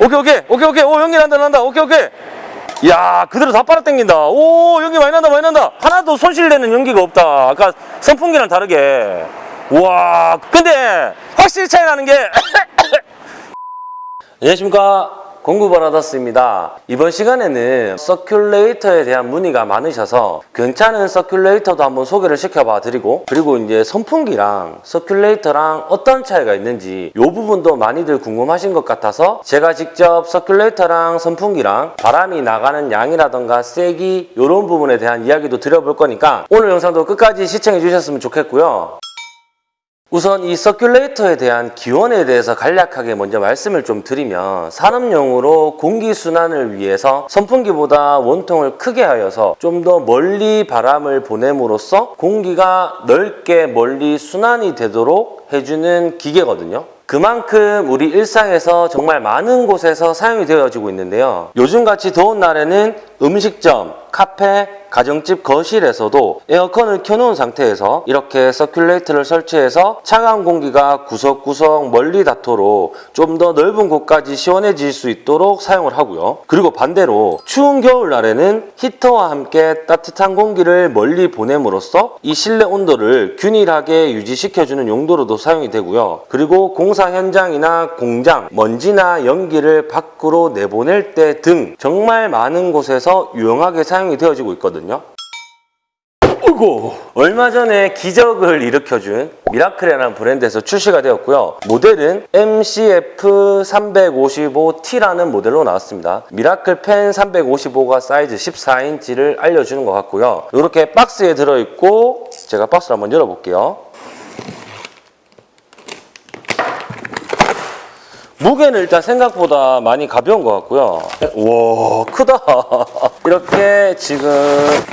오케이 오케이 오케이 오케이. 오 연기 난다 난다. 오케이 오케이. 이야 그대로 다 빨아 당긴다. 오 연기 많이 난다 많이 난다. 하나도 손실되는 연기가 없다. 아까 선풍기랑 다르게. 우와 근데 확실히 차이 나는 게 안녕하십니까 공구브라더스입니다. 이번 시간에는 서큘레이터에 대한 문의가 많으셔서 괜찮은 서큘레이터도 한번 소개를 시켜봐 드리고 그리고 이제 선풍기랑 서큘레이터랑 어떤 차이가 있는지 이 부분도 많이들 궁금하신 것 같아서 제가 직접 서큘레이터랑 선풍기랑 바람이 나가는 양이라던가 세기 이런 부분에 대한 이야기도 드려볼 거니까 오늘 영상도 끝까지 시청해 주셨으면 좋겠고요 우선 이 서큘레이터에 대한 기원에 대해서 간략하게 먼저 말씀을 좀 드리면 산업용으로 공기순환을 위해서 선풍기보다 원통을 크게 하여서 좀 더 멀리 바람을 보냄으로써 공기가 넓게 멀리 순환이 되도록 해주는 기계거든요. 그만큼 우리 일상에서 정말 많은 곳에서 사용이 되어지고 있는데요. 요즘같이 더운 날에는 음식점, 카페, 가정집 거실에서도 에어컨을 켜놓은 상태에서 이렇게 서큘레이터를 설치해서 차가운 공기가 구석구석 멀리 닿도록 좀 더 넓은 곳까지 시원해질 수 있도록 사용을 하고요. 그리고 반대로 추운 겨울날에는 히터와 함께 따뜻한 공기를 멀리 보냄으로써 이 실내 온도를 균일하게 유지시켜주는 용도로도 사용이 되고요. 그리고 공사 현장이나 공장, 먼지나 연기를 밖으로 내보낼 때 등 정말 많은 곳에서 유용하게 사용 이 되어지고 있거든요. 어이구. 얼마 전에 기적을 일으켜준 미라클이라는 브랜드에서 출시가 되었고요. 모델은 MCF355T라는 모델로 나왔습니다. 미라클 팬 355가 사이즈 14인치를 알려주는 것 같고요. 이렇게 박스에 들어있고 제가 박스를 한번 열어볼게요 무게는 일단 생각보다 많이 가벼운 것 같고요. 와 크다. 이렇게 지금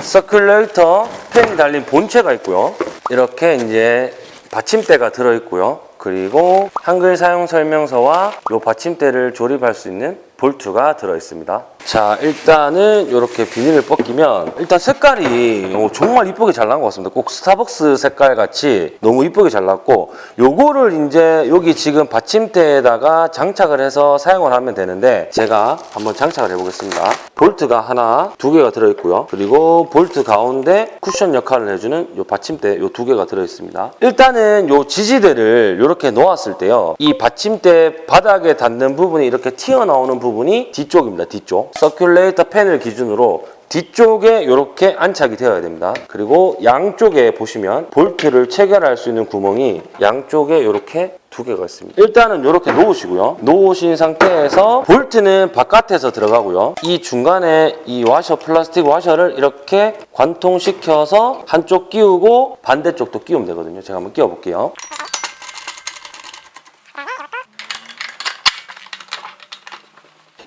서큘레이터 팬이 달린 본체가 있고요. 이렇게 이제 받침대가 들어있고요. 그리고 한글 사용 설명서와 이 받침대를 조립할 수 있는 볼트가 들어있습니다. 자 일단은 이렇게 비닐을 벗기면 일단 색깔이 오, 정말 이쁘게 잘 나온 것 같습니다. 꼭 스타벅스 색깔 같이 너무 이쁘게 잘 나왔고 요거를 이제 여기 지금 받침대에다가 장착을 해서 사용을 하면 되는데 제가 한번 장착을 해보겠습니다. 볼트가 하나 두 개가 들어있고요. 그리고 볼트 가운데 쿠션 역할을 해주는 요 받침대 요 두 개가 들어있습니다. 일단은 요 지지대를 이렇게 놓았을 때요. 이 받침대 바닥에 닿는 부분이 이렇게 튀어나오는 부분이 뒤쪽입니다. 뒤쪽. 서큘레이터 팬을 기준으로 뒤쪽에 이렇게 안착이 되어야 됩니다. 그리고 양쪽에 보시면 볼트를 체결할 수 있는 구멍이 양쪽에 이렇게 두 개가 있습니다. 일단은 이렇게 놓으시고요. 놓으신 상태에서 볼트는 바깥에서 들어가고요. 이 중간에 이 와셔, 플라스틱 와셔를 이렇게 관통시켜서 한쪽 끼우고 반대쪽도 끼우면 되거든요. 제가 한번 끼워볼게요.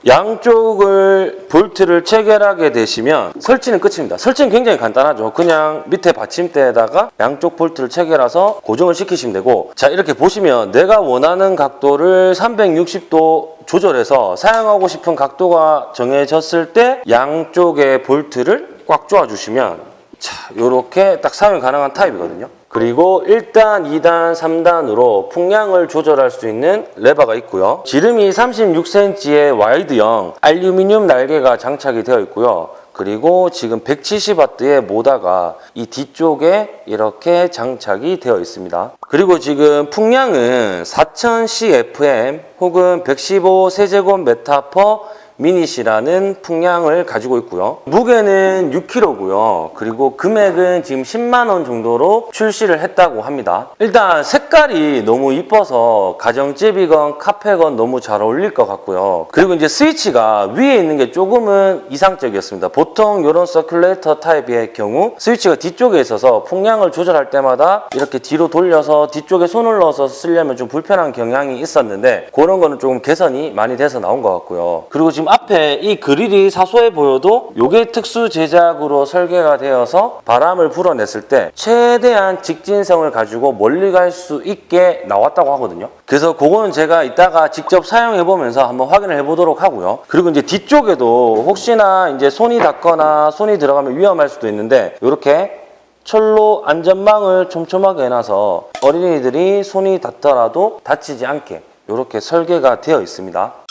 양쪽을 볼트를 체결하게 되시면 설치는 끝입니다. 설치는 굉장히 간단하죠. 그냥 밑에 받침대에다가 양쪽 볼트를 체결해서 고정을 시키시면 되고 자 이렇게 보시면 내가 원하는 각도를 360도 조절해서 사용하고 싶은 각도가 정해졌을 때 양쪽의 볼트를 꽉 조아주시면 자 이렇게 딱 사용이 가능한 타입이거든요. 그리고 1단, 2단, 3단으로 풍량을 조절할 수 있는 레버가 있고요. 지름이 36cm의 와이드형 알루미늄 날개가 장착이 되어 있고요. 그리고 지금 170W의 모다가 이 뒤쪽에 이렇게 장착이 되어 있습니다. 그리고 지금 풍량은 4000CFM 혹은 115 세제곱 메타 per minute이라는 풍량을 가지고 있고요. 무게는 6kg고요. 그리고 금액은 지금 10만 원 정도로 출시를 했다고 합니다. 일단 색깔이 너무 이뻐서 가정집이건 카페건 너무 잘 어울릴 것 같고요. 그리고 이제 스위치가 위에 있는 게 조금은 이상적이었습니다. 보통 이런 서큘레이터 타입의 경우 스위치가 뒤쪽에 있어서 풍량을 조절할 때마다 이렇게 뒤로 돌려서 뒤쪽에 손을 넣어서 쓰려면 좀 불편한 경향이 있었는데 그런 거는 조금 개선이 많이 돼서 나온 것 같고요. 그리고 지금 앞에 이 그릴이 사소해 보여도 이게 특수 제작으로 설계가 되어서 바람을 불어냈을 때 최대한 직진성을 가지고 멀리 갈 수 있게 나왔다고 하거든요. 그래서 그거는 제가 이따가 직접 사용해 보면서 한번 확인을 해 보도록 하고요. 그리고 이제 뒤쪽에도 혹시나 이제 손이 닿거나 손이 들어가면 위험할 수도 있는데 이렇게 철로 안전망을 촘촘하게 해놔서 어린이들이 손이 닿더라도 다치지 않게 이렇게 설계가 되어 있습니다.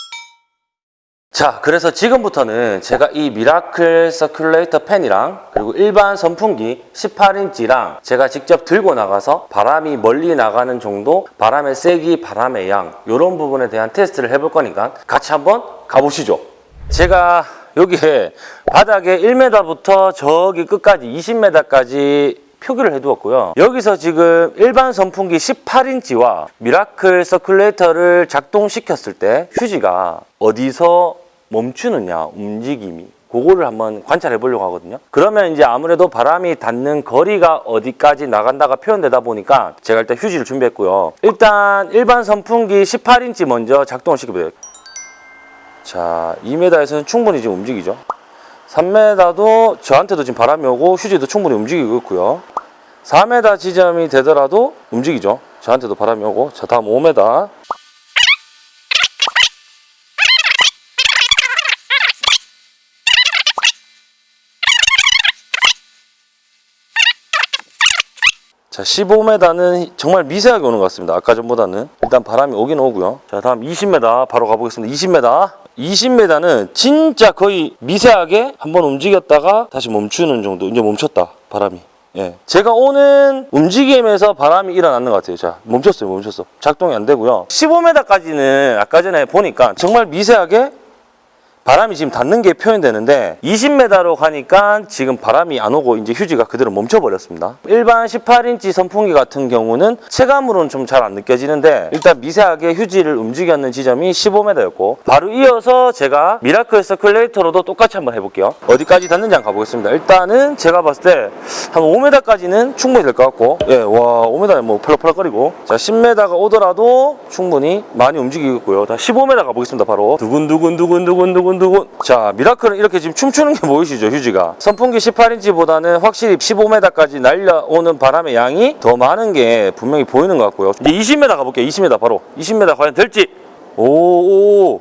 자, 그래서 지금부터는 제가 이 미라클 서큘레이터 팬이랑 그리고 일반 선풍기 18인치랑 제가 직접 들고 나가서 바람이 멀리 나가는 정도, 바람의 세기, 바람의 양 이런 부분에 대한 테스트를 해볼 거니까 같이 한번 가보시죠. 제가 여기에 바닥에 1m부터 저기 끝까지 20m까지 표기를 해두었고요. 여기서 지금 일반 선풍기 18인치와 미라클 서큘레이터를 작동시켰을 때 휴지가 어디서 멈추느냐 움직임이 그거를 한번 관찰해 보려고 하거든요. 그러면 이제 아무래도 바람이 닿는 거리가 어디까지 나간다가 표현되다 보니까 제가 일단 휴지를 준비했고요. 일단 일반 선풍기 18인치 먼저 작동을 시켜보세요. 자, 2m에서는 충분히 지금 움직이죠. 3m도 저한테도 지금 바람이 오고 휴지도 충분히 움직이고 있고요. 4m 지점이 되더라도 움직이죠. 저한테도 바람이 오고. 자, 다음 5m. 자, 15m는 정말 미세하게 오는 것 같습니다. 아까 전보다는. 일단 바람이 오긴 오고요. 자, 다음 20m 바로 가보겠습니다. 20m. 20m는 진짜 거의 미세하게 한번 움직였다가 다시 멈추는 정도. 이제 멈췄다. 바람이. 예. 제가 오는 움직임에서 바람이 일어나는 것 같아요. 자, 멈췄어요. 멈췄어. 작동이 안 되고요. 15m까지는 아까 전에 보니까 정말 미세하게 바람이 지금 닿는 게 표현되는데 20m로 가니까 지금 바람이 안 오고 이제 휴지가 그대로 멈춰버렸습니다. 일반 18인치 선풍기 같은 경우는 체감으로는 좀 잘 안 느껴지는데 일단 미세하게 휴지를 움직였는 지점이 15m였고 바로 이어서 제가 미라클 서큘레이터로도 똑같이 한번 해볼게요. 어디까지 닿는지 한번 가보겠습니다. 일단은 제가 봤을 때 한 5m까지는 충분히 될 것 같고 예, 와 5m에 뭐 펄럭펄럭거리고 자 10m가 오더라도 충분히 많이 움직이고요. 다 15m 가보겠습니다. 바로 두근두근두근두근두근 두근 자 미라클은 이렇게 지금 춤추는 게 보이시죠 휴지가? 선풍기 18인치보다는 확실히 15m까지 날려오는 바람의 양이 더 많은 게 분명히 보이는 것 같고요. 이제 20m 가볼게요 20m 바로. 20m 과연 될지. 오오오오오.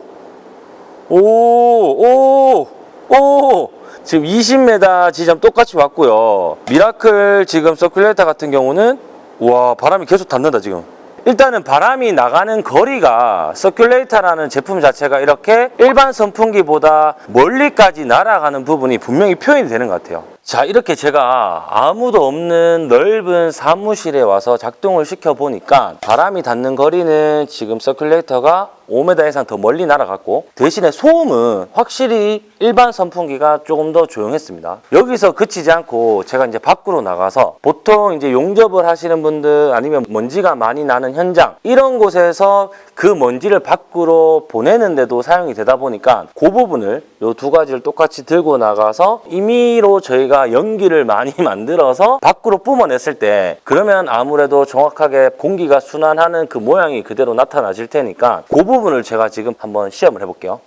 지금 20m 지점 똑같이 왔고요. 미라클 지금 서큘레이터 같은 경우는 와 바람이 계속 닿는다 지금 일단은 바람이 나가는 거리가 서큘레이터라는 제품 자체가 이렇게 일반 선풍기보다 멀리까지 날아가는 부분이 분명히 표현이 되는 것 같아요. 자 이렇게 제가 아무도 없는 넓은 사무실에 와서 작동을 시켜 보니까 바람이 닿는 거리는 지금 서큘레이터가 5m 이상 더 멀리 날아갔고 대신에 소음은 확실히 일반 선풍기가 조금 더 조용했습니다. 여기서 그치지 않고 제가 이제 밖으로 나가서 보통 이제 용접을 하시는 분들 아니면 먼지가 많이 나는 현장 이런 곳에서 그 먼지를 밖으로 보내는데도 사용이 되다 보니까 그 부분을 이 두 가지를 똑같이 들고 나가서 임의로 저희가 연기를 많이 만들어서 밖으로 뿜어냈을 때 그러면 아무래도 정확하게 공기가 순환하는 그 모양이 그대로 나타나질 테니까 그 부분 을 제가 지금 한번 시험을 해볼게요.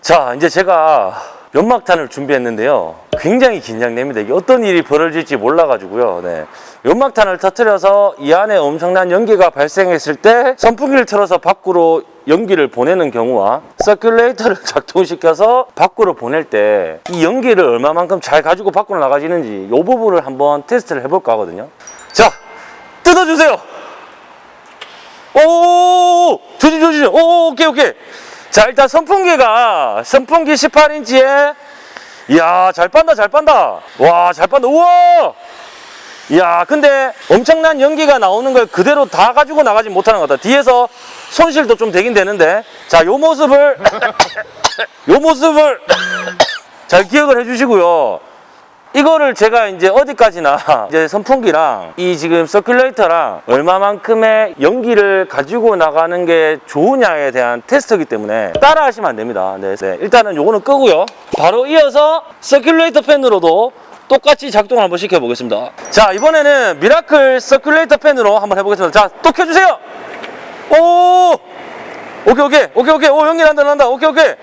자, 이제 제가 연막탄을 준비했는데요. 굉장히 긴장됩니다. 이게 어떤 일이 벌어질지 몰라가지고요. 네. 연막탄을 터뜨려서 이 안에 엄청난 연기가 발생했을 때 선풍기를 틀어서 밖으로 연기를 보내는 경우와 서큘레이터를 작동시켜서 밖으로 보낼 때 이 연기를 얼마만큼 잘 가지고 밖으로 나가지는지 이 부분을 한번 테스트를 해볼까 하거든요. 자, 뜯어주세요. 오, 조심, 조심. 오, 오케이, 오케이. 자, 일단 선풍기가 선풍기 18인치에 이야, 잘 빤다, 잘 빤다. 와, 잘 빤다. 우와! 이야, 근데 엄청난 연기가 나오는 걸 그대로 다 가지고 나가지 못하는 것 같다. 뒤에서 손실도 좀 되긴 되는데. 자, 요 모습을, 요 모습을 잘 기억을 해주시고요. 이거를 제가 이제 어디까지나 이제 선풍기랑 이 지금 서큘레이터랑 얼마만큼의 연기를 가지고 나가는 게 좋으냐에 대한 테스트이기 때문에 따라 하시면 안 됩니다. 네, 네. 일단은 요거는 끄고요. 바로 이어서 서큘레이터 팬으로도 똑같이 작동을 한번 시켜보겠습니다. 자, 이번에는 미라클 서큘레이터 팬으로 한번 해보겠습니다. 자, 또 켜주세요. 오! 오케이, 오케이, 오케이, 오케이. 오, 연기 난다, 난다. 오케이, 오케이.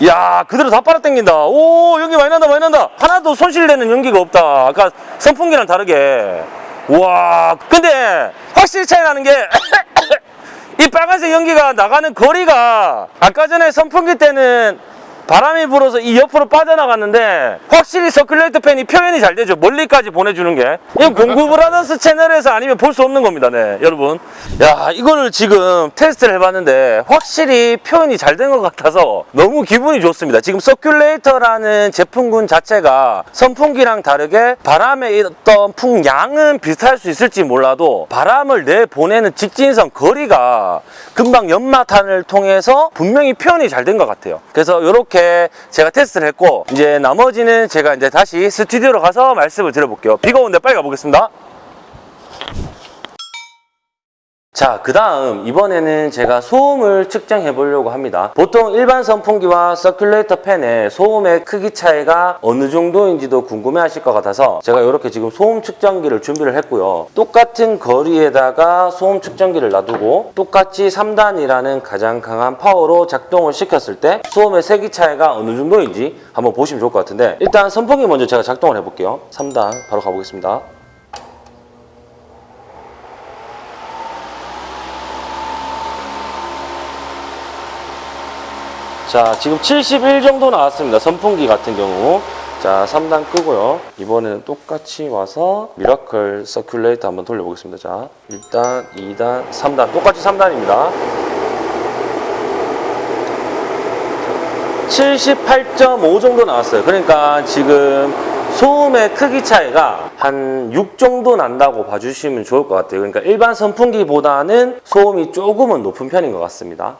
이야 그대로 다 빨아 당긴다. 오 연기 많이 난다 많이 난다. 하나도 손실되는 연기가 없다. 아까 선풍기랑 다르게. 우와 근데 확실히 차이 나는 게 이 빨간색 연기가 나가는 거리가 아까 전에 선풍기 때는 바람이 불어서 이 옆으로 빠져나갔는데 확실히 서큘레이터 팬이 표현이 잘 되죠. 멀리까지 보내주는 게. 이건 공구 브라더스 채널에서 아니면 볼 수 없는 겁니다. 네, 여러분. 야, 이거를 지금 테스트를 해봤는데 확실히 표현이 잘 된 것 같아서 너무 기분이 좋습니다. 지금 서큘레이터라는 제품군 자체가 선풍기랑 다르게 바람의 어떤 풍량은 비슷할 수 있을지 몰라도 바람을 내보내는 직진선 거리가 금방 연막탄을 통해서 분명히 표현이 잘 된 것 같아요. 그래서 이렇게 제가 테스트를 했고 이제 나머지는 제가 이제 다시 스튜디오로 가서 말씀을 드려볼게요. 비가 오는데 빨리 가보겠습니다. 자, 그 다음 이번에는 제가 소음을 측정해 보려고 합니다. 보통 일반 선풍기와 서큘레이터 팬의 소음의 크기 차이가 어느 정도인지도 궁금해 하실 것 같아서 제가 이렇게 지금 소음 측정기를 준비를 했고요. 똑같은 거리에다가 소음 측정기를 놔두고 똑같이 3단이라는 가장 강한 파워로 작동을 시켰을 때 소음의 세기 차이가 어느 정도인지 한번 보시면 좋을 것 같은데 일단 선풍기 먼저 제가 작동을 해볼게요. 3단 바로 가보겠습니다. 자 지금 71 정도 나왔습니다. 선풍기 같은 경우. 자 3단 끄고요. 이번에는 똑같이 와서 미라클 서큘레이터 한번 돌려보겠습니다. 자 1단 2단 3단. 똑같이 3단입니다. 78.5 정도 나왔어요. 그러니까 지금 소음의 크기 차이가 한 6 정도 난다고 봐주시면 좋을 것 같아요. 그러니까 일반 선풍기보다는 소음이 조금은 높은 편인 것 같습니다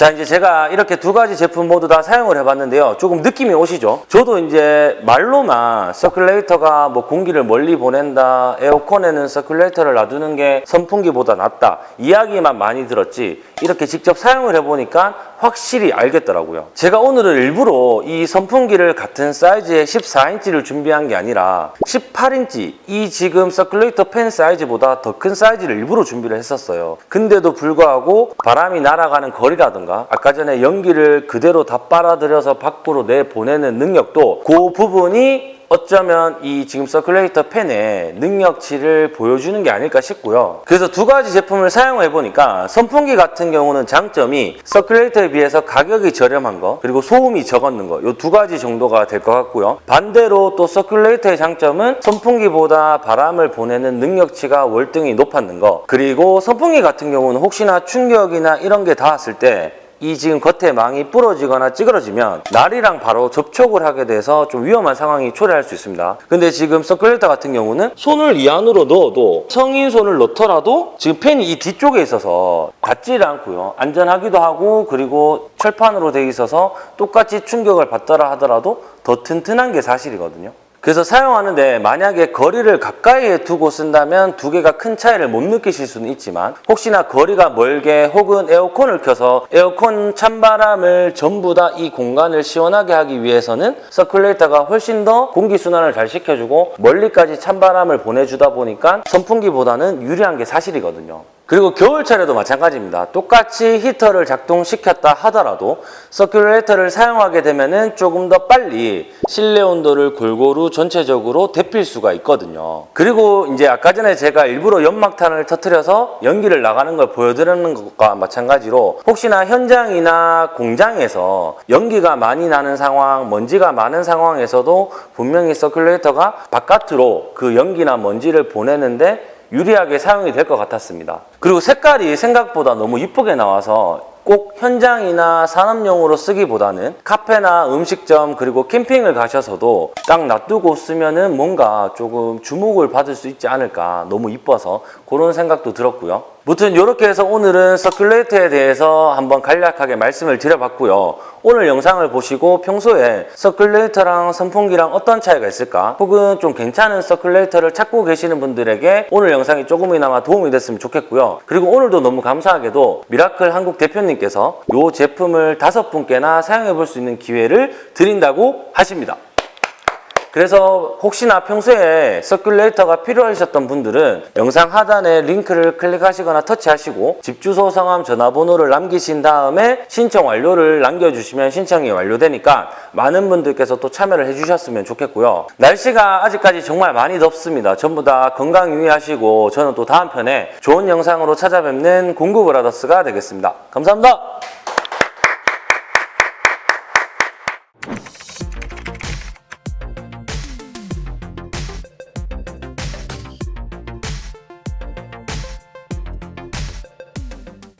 자 이제 제가 이렇게 두 가지 제품 모두 다 사용을 해봤는데요. 조금 느낌이 오시죠? 저도 이제 말로만 서큘레이터가 뭐 공기를 멀리 보낸다 에어컨에는 서큘레이터를 놔두는 게 선풍기보다 낫다 이야기만 많이 들었지 이렇게 직접 사용을 해보니까 확실히 알겠더라고요. 제가 오늘은 일부러 이 선풍기를 같은 사이즈의 14인치를 준비한 게 아니라 18인치 이 지금 서큘레이터 팬 사이즈보다 더 큰 사이즈를 일부러 준비를 했었어요. 근데도 불구하고 바람이 날아가는 거리라든가 아까 전에 연기를 그대로 다 빨아들여서 밖으로 내보내는 능력도 그 부분이 어쩌면 이 지금 서큘레이터 팬의 능력치를 보여주는 게 아닐까 싶고요. 그래서 두 가지 제품을 사용해 보니까 선풍기 같은 경우는 장점이 서큘레이터에 비해서 가격이 저렴한 거 그리고 소음이 적었는 거 이 두 가지 정도가 될 것 같고요. 반대로 또 서큘레이터의 장점은 선풍기보다 바람을 보내는 능력치가 월등히 높았는 거 그리고 선풍기 같은 경우는 혹시나 충격이나 이런 게 닿았을 때 이 지금 겉에 망이 부러지거나 찌그러지면 날이랑 바로 접촉을 하게 돼서 좀 위험한 상황이 초래할 수 있습니다. 근데 지금 서큘레이터 같은 경우는 손을 이 안으로 넣어도 성인 손을 넣더라도 지금 팬이 이 뒤쪽에 있어서 닿지를 않고요. 안전하기도 하고 그리고 철판으로 돼 있어서 똑같이 충격을 받더라 하더라도 더 튼튼한 게 사실이거든요. 그래서 사용하는데 만약에 거리를 가까이에 두고 쓴다면 두 개가 큰 차이를 못 느끼실 수는 있지만 혹시나 거리가 멀게 혹은 에어컨을 켜서 에어컨 찬바람을 전부 다 이 공간을 시원하게 하기 위해서는 서큘레이터가 훨씬 더 공기순환을 잘 시켜주고 멀리까지 찬바람을 보내주다 보니까 선풍기보다는 유리한 게 사실이거든요. 그리고 겨울철에도 마찬가지입니다. 똑같이 히터를 작동시켰다 하더라도 서큘레이터를 사용하게 되면 조금 더 빨리 실내 온도를 골고루 전체적으로 데필 수가 있거든요. 그리고 이제 아까 전에 제가 일부러 연막탄을 터트려서 연기를 나가는 걸 보여드리는 것과 마찬가지로 혹시나 현장이나 공장에서 연기가 많이 나는 상황, 먼지가 많은 상황에서도 분명히 서큘레이터가 바깥으로 그 연기나 먼지를 보내는데 유리하게 사용이 될 것 같았습니다. 그리고 색깔이 생각보다 너무 이쁘게 나와서 꼭 현장이나 산업용으로 쓰기보다는 카페나 음식점 그리고 캠핑을 가셔서도 딱 놔두고 쓰면 은 뭔가 조금 주목을 받을 수 있지 않을까 너무 이뻐서 그런 생각도 들었고요. 무튼 이렇게 해서 오늘은 서큘레이터에 대해서 한번 간략하게 말씀을 드려봤고요. 오늘 영상을 보시고 평소에 서큘레이터랑 선풍기랑 어떤 차이가 있을까 혹은 좀 괜찮은 서큘레이터를 찾고 계시는 분들에게 오늘 영상이 조금이나마 도움이 됐으면 좋겠고요. 그리고 오늘도 너무 감사하게도 미라클 한국 대표님께서 이 제품을 다섯 분께나 사용해 볼 수 있는 기회를 드린다고 하십니다. 그래서 혹시나 평소에 서큘레이터가 필요하셨던 분들은 영상 하단에 링크를 클릭하시거나 터치하시고 집 주소, 성함, 전화번호를 남기신 다음에 신청 완료를 남겨주시면 신청이 완료되니까 많은 분들께서 또 참여를 해주셨으면 좋겠고요. 날씨가 아직까지 정말 많이 덥습니다. 전부 다 건강 유의하시고 저는 또 다음 편에 좋은 영상으로 찾아뵙는 공구브라더스가 되겠습니다. 감사합니다.